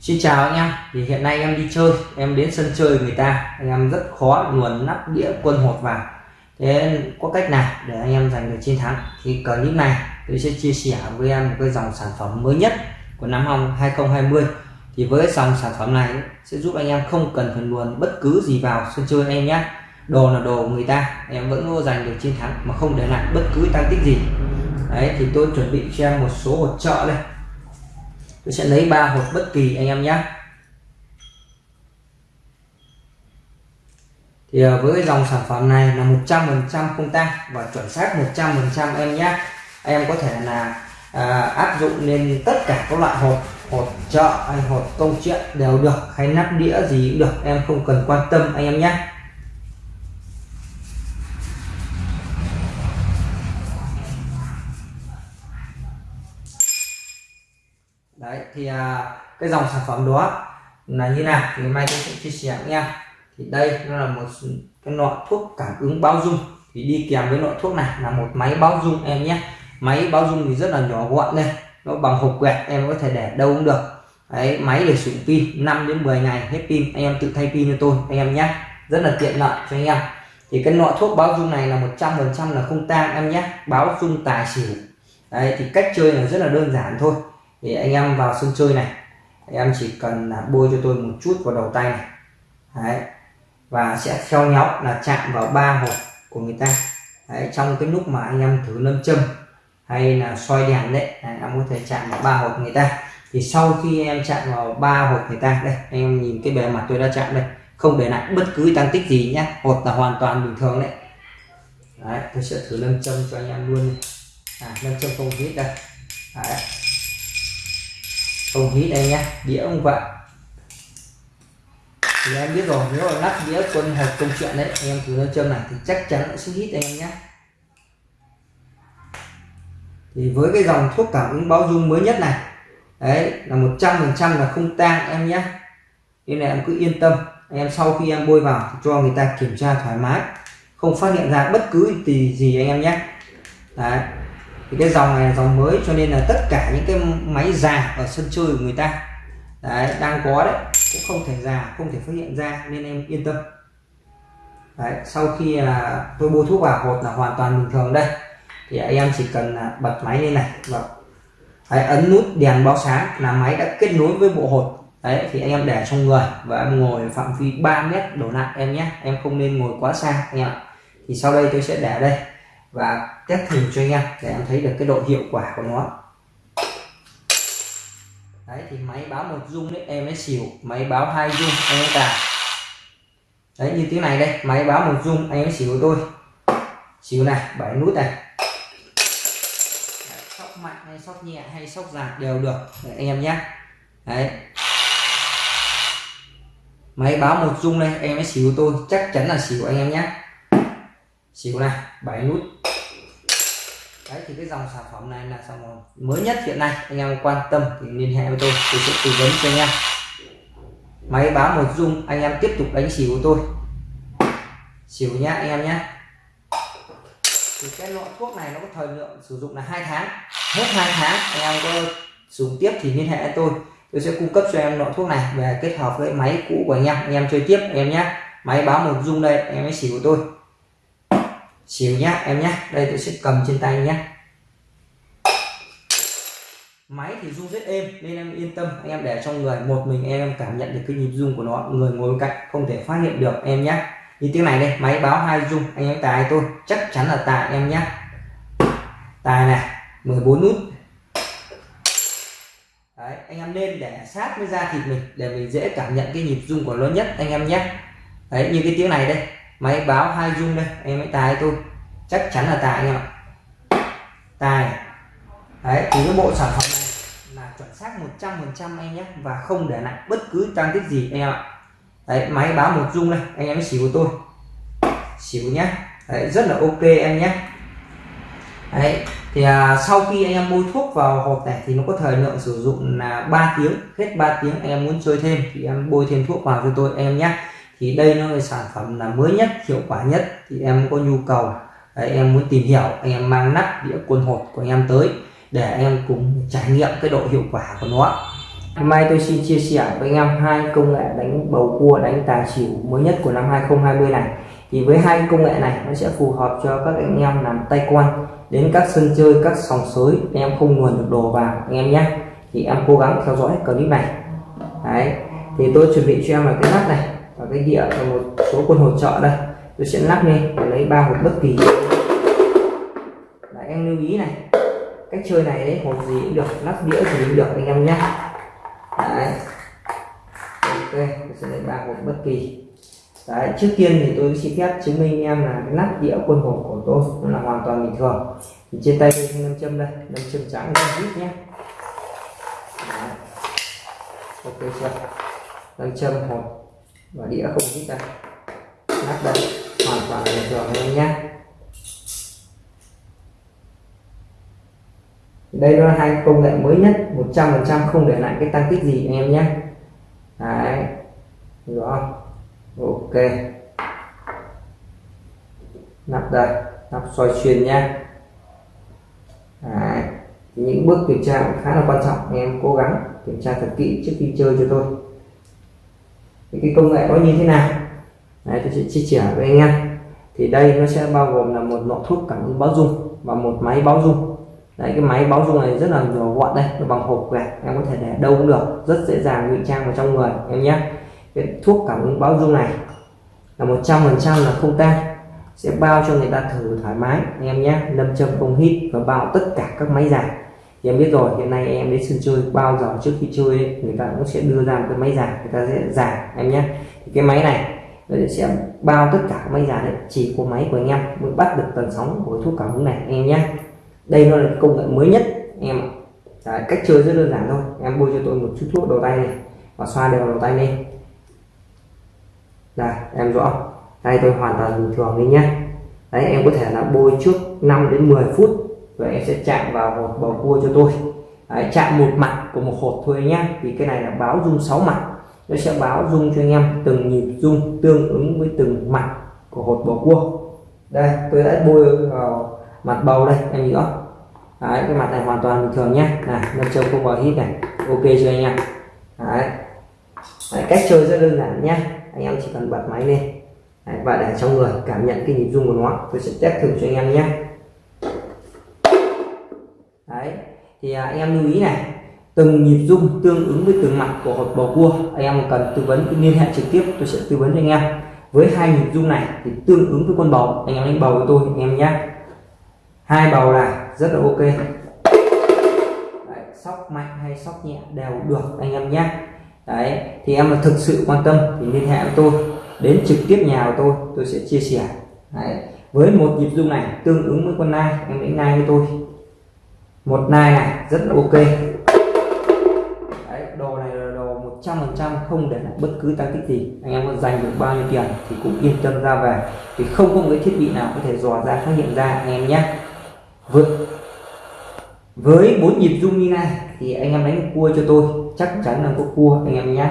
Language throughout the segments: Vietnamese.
Xin chào anh em. Thì hiện nay em đi chơi, em đến sân chơi người ta. Anh em rất khó luồn nắp đĩa quân hột vào. Thế có cách nào để anh em giành được chiến thắng? Thì clip này, tôi sẽ chia sẻ với em một cái dòng sản phẩm mới nhất của năm 2020 thì với dòng sản phẩm này sẽ giúp anh em không cần phải luồn bất cứ gì vào sân chơi anh em nhé. Đồ là đồ người ta, em vẫn luôn giành được chiến thắng mà không để lại bất cứ tăng tích gì. Đấy, thì tôi chuẩn bị cho em một số hỗ trợ đây tôi sẽ lấy ba hộp bất kỳ anh em nhé. Thì ờ, với cái dòng sản phẩm này là 100% không tăng và chuẩn xác 100% em nhé. Em có thể là à, áp dụng lên tất cả các loại hộp hộp chợ hay hộp công chuyện đều được hay nắp đĩa gì cũng được. Em không cần quan tâm anh em nhé. Đấy thì à, cái dòng sản phẩm đó là như nào thì mai tôi sẽ chia sẻ nha thì đây nó là một cái loại thuốc cảm ứng bao dung. Thì đi kèm với loại thuốc này là một máy bao dung em nhé. Máy bao dung thì rất là nhỏ gọn đây nó bằng hộp quẹt em có thể để đâu cũng được. Đấy máy để sử dụng pin 5 đến 10 ngày hết pin anh em tự thay pin cho tôi anh em nhé. Rất là tiện lợi cho anh em. Thì cái loại thuốc báo dung này là 100% là không tang em nhé báo dung tài xỉu. Đấy thì cách chơi là rất là đơn giản thôi thì anh em vào sân chơi này em chỉ cần là bôi cho tôi một chút vào đầu tay này. Đấy. Và sẽ theo nhau là chạm vào ba hộp của người ta. Đấy, trong cái lúc mà anh em thử lâm châm hay là soi đèn đấy anh em có thể chạm vào ba hộp người ta. Thì sau khi em chạm vào ba hộp người ta đây anh em nhìn cái bề mặt tôi đã chạm đây. Không để lại bất cứ tăng tích gì nhé hột là hoàn toàn bình thường đấy. Đấy tôi sẽ thử lâm châm cho anh em luôn à lâm châm không hít đây không hít đây nhé đĩa ông vậy thì em biết rồi, nếu mà lắp đĩa quân hộp công chuyện đấy, em thử lâm châm này thì chắc chắn sẽ hít anh em nhé thì với cái dòng thuốc cảm ứng báo dung mới nhất này, đấy, là 100% là không tang em nhé nên là em cứ yên tâm, em sau khi em bôi vào cho người ta kiểm tra thoải mái. Không phát hiện ra bất cứ gì gì anh em nhé đấy thì cái dòng này là dòng mới cho nên là tất cả những cái máy già ở sân chơi của người ta đấy đang có đấy cũng không thể già không thể phát hiện ra nên em yên tâm. Đấy sau khi là tôi bôi thuốc vào hột là hoàn toàn bình thường đây. Thì anh em chỉ cần là bật máy lên này và đấy, ấn nút đèn báo sáng là máy đã kết nối với bộ hột. Đấy thì anh em để trong người và em ngồi phạm vi 3 mét đổ lại em nhé. Em không nên ngồi quá xa anh em thì sau đây tôi sẽ để đây và test thử cho anh em để em thấy được cái độ hiệu quả của nó. Đấy thì máy báo một dung đấy em ấy xỉu máy báo hai dung em ấy cài đấy như tiếng này đây máy báo một dung anh ấy xỉu tôi xỉu này bảy nút này. Đấy, sóc mạnh hay sóc nhẹ hay sóc dài đều được đấy, anh em nhé. Đấy. Máy báo một dung đây em ấy xỉu tôi chắc chắn là xỉu anh em nhé xỉu này, bảy nút. Đấy, thì cái dòng sản phẩm này là dòng mới nhất hiện nay. Anh em quan tâm thì liên hệ với tôi tôi sẽ tư vấn cho anh em. Máy báo một dung anh em tiếp tục đánh xỉu của tôi. Xỉu nhá, anh em nhá. Thì cái loại thuốc này nó có thời lượng sử dụng là hai tháng. Hết hai tháng, anh em có dùng tiếp thì liên hệ với tôi. Tôi sẽ cung cấp cho em loại thuốc này về kết hợp với máy cũ của anh em. Anh em chơi tiếp, anh em nhé máy báo một dung đây, anh em ấy xỉu của tôi xỉu nhá em nhé đây tôi sẽ cầm trên tay nhé máy thì rung rất êm nên em yên tâm. Anh em để trong người một mình em cảm nhận được cái nhịp rung của nó. Người ngồi bên cạnh không thể phát hiện được em nhé như tiếng này đây máy báo hai rung. Anh em tài tôi chắc chắn là tài em nhé tài này 14 nút. Đấy, anh em nên để sát với da thịt mình để mình dễ cảm nhận cái nhịp rung của nó nhất anh em nhé đấy như cái tiếng này đây máy báo hai dung đây em hãy tài tôi. Chắc chắn là tài anh em ạ. Tài đấy thì cái bộ sản phẩm này là chuẩn xác 100% anh nhé và không để lại bất cứ trang tích gì anh em ạ. Đấy máy báo một dung đây anh em xỉu của tôi. Xỉu nhé. Đấy rất là ok em nhé. Đấy thì à, sau khi anh em bôi thuốc vào hộp này thì nó có thời lượng sử dụng là 3 tiếng hết 3 tiếng anh em muốn chơi thêm thì em bôi thêm thuốc vào cho tôi em nhé thì đây nó là sản phẩm là mới nhất hiệu quả nhất thì em có nhu cầu đấy, em muốn tìm hiểu anh em mang nắp đĩa quân hột của anh em tới để em cùng trải nghiệm cái độ hiệu quả của nó Hôm nay tôi xin chia sẻ với anh em hai công nghệ đánh bầu cua đánh tài xỉu mới nhất của năm 2020 này. Thì với hai công nghệ này nó sẽ phù hợp cho các anh em làm tay quan đến các sân chơi các sòng sới anh em không nguồn được đồ vào anh em nhé. Thì em cố gắng theo dõi clip này. Đấy. Thì tôi chuẩn bị cho em là cái nắp này cái đĩa và một số quân hỗ trợ đây. Tôi sẽ lắp lên để lấy ba hộp bất kỳ. Đấy, em lưu ý này. Cách chơi này đấy hộp gì cũng được lắp đĩa gì cũng được anh em nhé. Đấy. Ok tôi sẽ lấy ba hộp bất kỳ. Đấy trước tiên thì tôi xin phép chứng minh em là cái nắp đĩa quân hộp của tôi nó là hoàn toàn bình thường. Thì trên tay tôi nam châm đây nam châm trắng nam vít nhé. Đấy. ok chưa? Nam châm hộp và đĩa không hít đây nắp đây. Hoàn toàn bình thường anh em nhé. Đây là hai công nghệ mới nhất 100% không để lại cái tăng tích gì, anh em nhé. Đấy. Rõ. Không ok. Nắp đây nắp soi xuyên nha đấy. những bước kiểm tra cũng khá là quan trọng, anh em cố gắng kiểm tra thật kỹ trước khi chơi cho tôi thì cái công nghệ có như thế nào? Đấy, tôi sẽ chia sẻ với anh em. Thì đây nó sẽ bao gồm là một lọ thuốc cảm ứng báo dung và một máy báo dung đấy cái máy báo dung này rất là nhỏ gọn đây nó bằng hộp gạch. Em có thể để đâu cũng được rất dễ dàng ngụy trang vào trong người em nhé. Cái thuốc cảm ứng báo dung này là một trăm phần trăm là không tan sẽ bao cho người ta thử thoải mái anh em nhé. Lâm châm không hít và bao tất cả các máy dài thì em biết rồi hiện nay em đến sân chơi bao giờ trước khi chơi ấy, người ta cũng sẽ đưa ra một cái máy giả người ta sẽ giả em nhé. Thì cái máy này nó sẽ bao tất cả máy giả đấy chỉ có máy của anh em mới bắt được tần sóng của thuốc cảm ứng này anh em nhé. Đây nó là công nghệ mới nhất em Đấy, cách chơi rất đơn giản thôi. Em bôi cho tôi một chút thuốc đầu tay này và xoa đều đầu tay lên. Đây em rõ. Tay tôi hoàn toàn bình thường đi nhé. Đấy em có thể là bôi trước 5 đến 10 phút và em sẽ chạm vào một bầu cua cho tôi. Đấy, chạm một mặt của một hột thôi nhé vì cái này là báo dung 6 mặt. Nó sẽ báo dung cho anh em từng nhịp dung tương ứng với từng mặt của hột bầu cua. Đây tôi đã bôi vào mặt bầu đây anh nhìn rõ đấy, cái mặt này hoàn toàn bình thường nhé này nâm châm không vào hít này. Ok chưa anh em đấy. đấy cách chơi rất đơn giản nhé anh em chỉ cần bật máy lên. Đấy, và để trong người cảm nhận cái nhịp rung của nó tôi sẽ test thử cho anh em nhé thì anh em lưu ý này từng nhịp rung tương ứng với từng mặt của hột bầu cua anh em cần tư vấn liên hệ trực tiếp tôi sẽ tư vấn cho anh em. Với hai nhịp rung này thì tương ứng với con bầu anh em đánh bầu với tôi anh em nhé. Hai bầu là rất là ok. Đấy, sóc mạnh hay sóc nhẹ đều được anh em nhé. Đấy thì em là thực sự quan tâm thì liên hệ với tôi đến trực tiếp nhà của tôi tôi sẽ chia sẻ. Đấy. với một nhịp rung này tương ứng với con nai em đánh nai với tôi một nai này rất là ok. Đấy, đồ này là đồ 100% không để lại bất cứ tăng tích gì. Anh em có dành được bao nhiêu tiền thì cũng yên tâm ra về. Thì không có một cái thiết bị nào có thể dò ra phát hiện ra anh em nhé. Với với bốn nhịp rung như này thì anh em đánh cua cho tôi. Chắc chắn là có cua anh em nhé.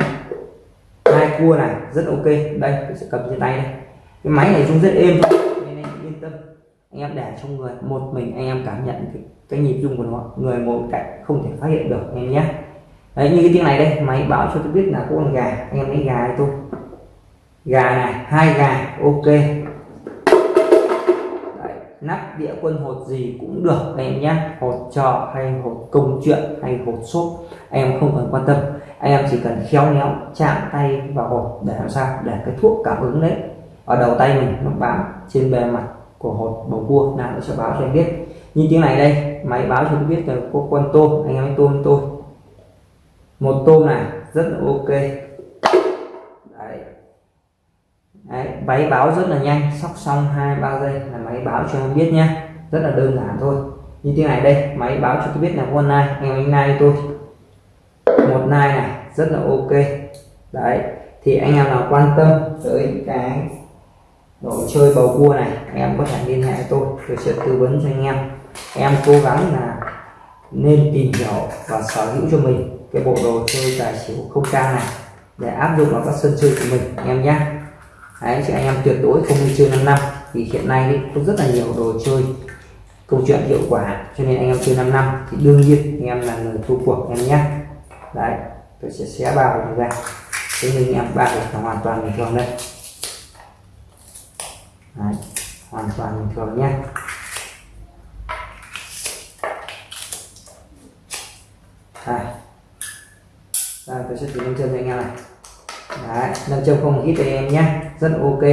Hai cua này rất ok. Đây tôi sẽ cầm trên tay đây. Cái máy này rung rất êm nên anh yên tâm. Anh em để trong người một mình anh em cảm nhận cái, nhịp rung của nó người ngồi cạnh không thể phát hiện được anh em nhé. Đấy như cái tiếng này đây máy báo cho tôi biết là có con gà anh em lấy gà cho tôi. Gà này hai gà ok. Nắp đĩa quân hột gì cũng được anh em nhé. Hột trọ hay hột công chuyện hay hột xốp anh em không cần quan tâm. Anh em chỉ cần khéo léo chạm tay vào hột để làm sao? Để cái thuốc cảm ứng đấy. Ở đầu tay mình nó bám trên bề mặt của hột bầu cua nào nó sẽ báo cho em biết như tiếng này đây máy báo cho tôi biết là có con tôm anh em tôm tôi. Một tôm này rất là ok. Đấy, máy báo rất là nhanh sóc xong hai ba giây là máy báo cho em biết nhé rất là đơn giản thôi. Như tiếng này đây máy báo cho tôi biết là con nai anh em nai tôi. Một nai này rất là ok. Đấy thì anh em nào quan tâm tới cái đồ chơi bầu cua này anh em có thể liên hệ tôi tôi sẽ tư vấn cho anh em em cố gắng là nên tìm hiểu và sở hữu cho mình cái bộ đồ chơi tài xỉu không trang này để áp dụng vào các sân chơi của mình anh em nhé. Đấy chị anh em tuyệt đối không đi chơi 5 năm vì hiện nay ấy, có rất là nhiều đồ chơi câu chuyện hiệu quả cho nên anh em chơi 5 năm thì đương nhiên anh em là người thua cuộc em nhé. Đấy tôi sẽ xé bao ra. Thế nhưng em bao là hoàn toàn bình thường đây Đấy, hoàn toàn bình thường nhé. Đây. Đây, tôi sẽ thử nâng chân cho anh em này. Đấy, nâng chân không hít cho em nhé. Rất ok.